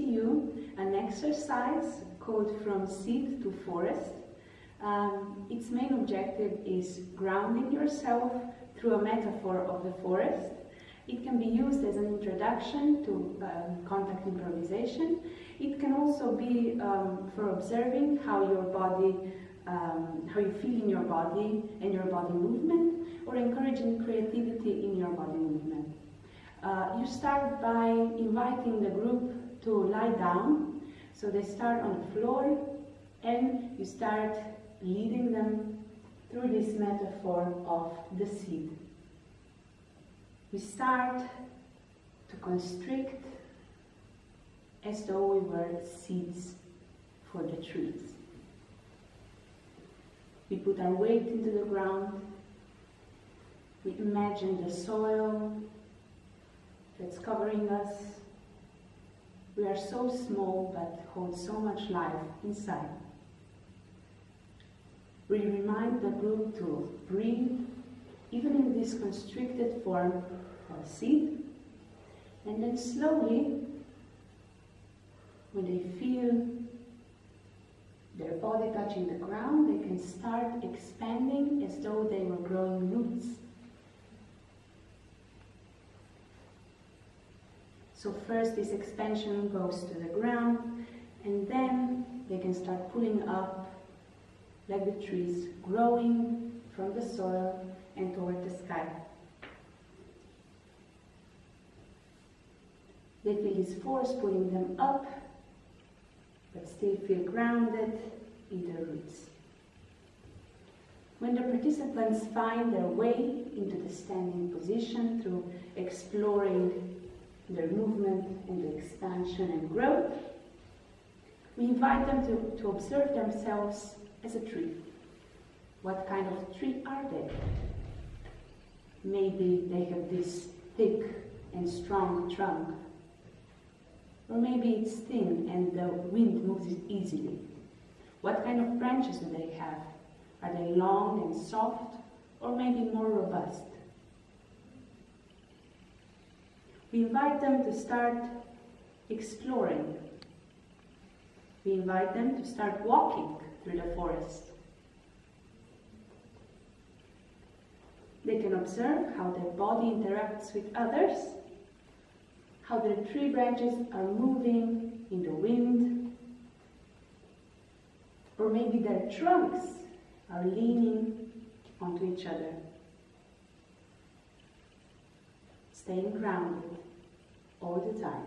you an exercise called From Seed to Forest. Um, its main objective is grounding yourself through a metaphor of the forest. It can be used as an introduction to um, contact improvisation. It can also be um, for observing how your body, um, how you feel in your body and your body movement, or encouraging creativity in your body movement. Uh, you start by inviting the group to lie down. So they start on the floor and you start leading them through this metaphor of the seed. We start to constrict as though we were seeds for the trees. We put our weight into the ground. We imagine the soil that's covering us. We are so small but hold so much life inside. We remind the group to breathe, even in this constricted form of seed, and then slowly, when they feel their body touching the ground, they can start expanding as though they were growing roots. So first this expansion goes to the ground and then they can start pulling up like the trees growing from the soil and toward the sky. They feel this force pulling them up, but still feel grounded in their roots. When the participants find their way into the standing position through exploring their movement and the expansion and growth, we invite them to, to observe themselves as a tree. What kind of tree are they? Maybe they have this thick and strong trunk. Or maybe it's thin and the wind moves it easily. What kind of branches do they have? Are they long and soft or maybe more robust? We invite them to start exploring. We invite them to start walking through the forest. They can observe how their body interacts with others, how their tree branches are moving in the wind, or maybe their trunks are leaning onto each other. Staying grounded all the time.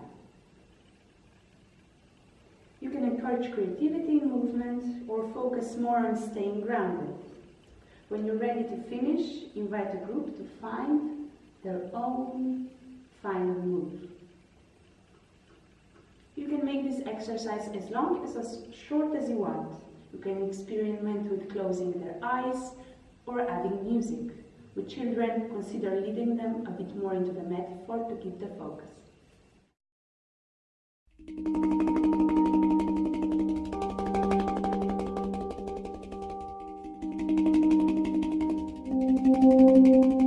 You can encourage creativity in movement or focus more on staying grounded. When you're ready to finish, invite a group to find their own final move. You can make this exercise as long as as short as you want. You can experiment with closing their eyes or adding music. With children, consider leading them a bit more into the metaphor to keep the focus. Thank you.